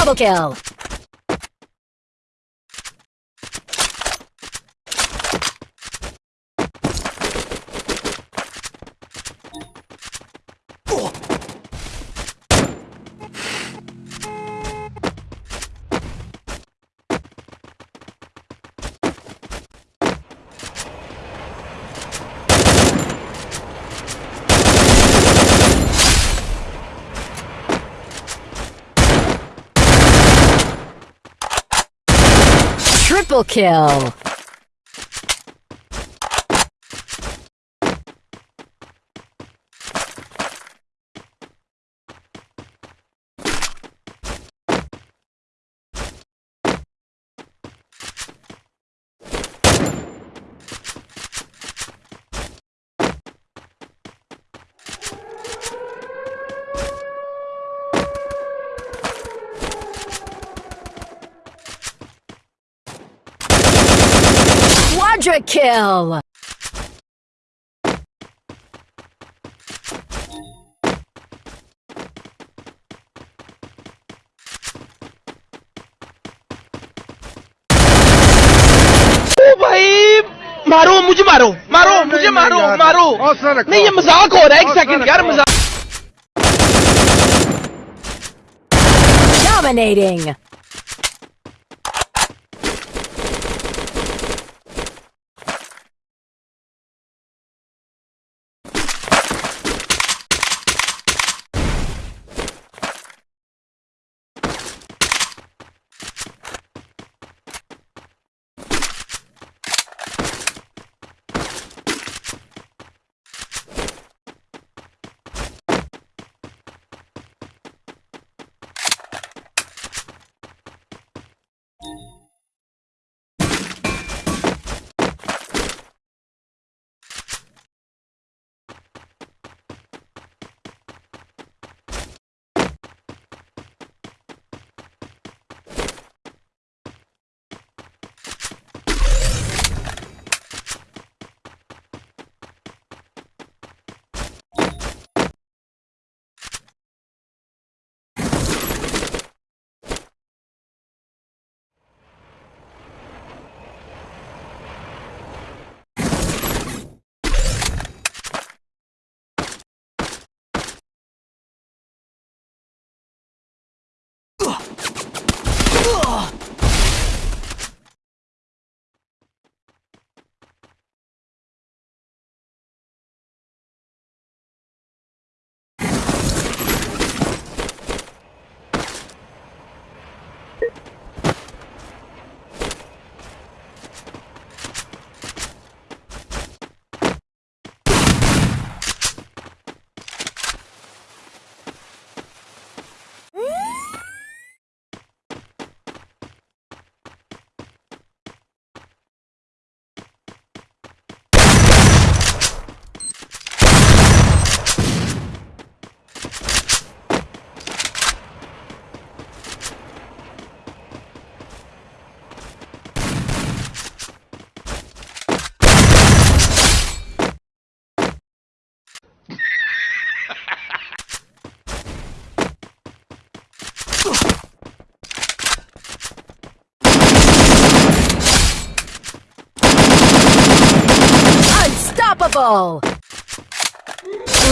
Double kill. Triple kill. Quadra kill. ओ भाई मारो मुझे मारो मारो नहीं, मुझे नहीं, मारो यार। मारो हौसला रखो। नहीं ये मजाक हो रहा है एक हौसला सेकंड यार रखो। मजाक Dominating.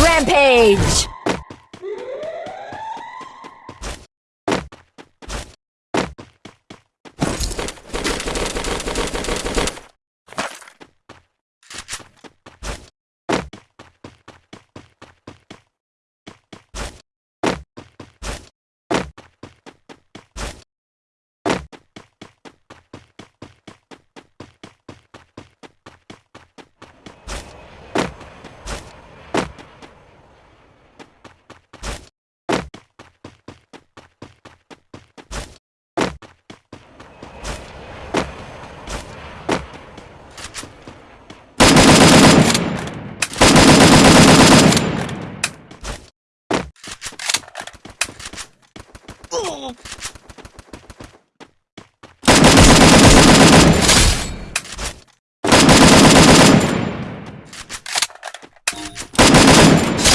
Rampage!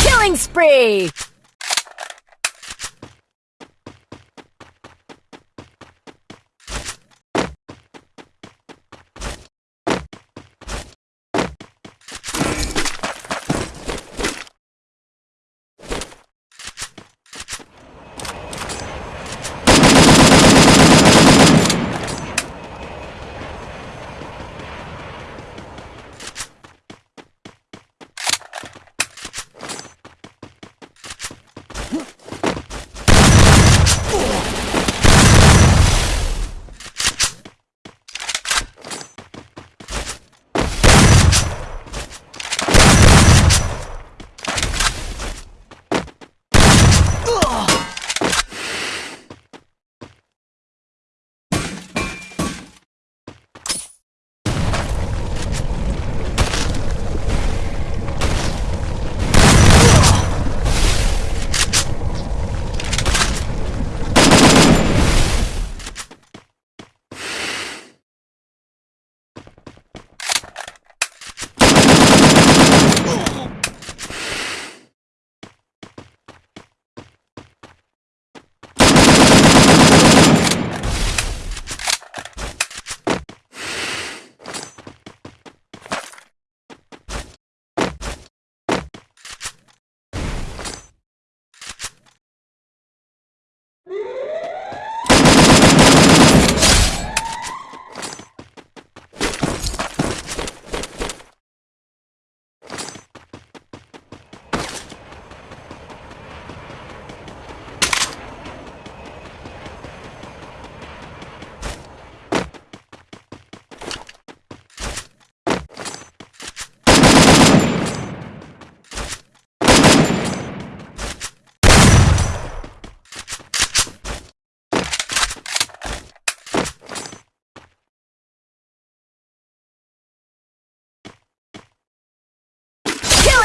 Killing spree!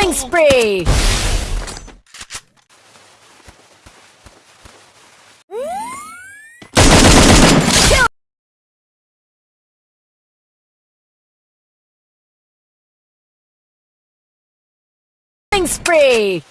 Killing spree! Spree!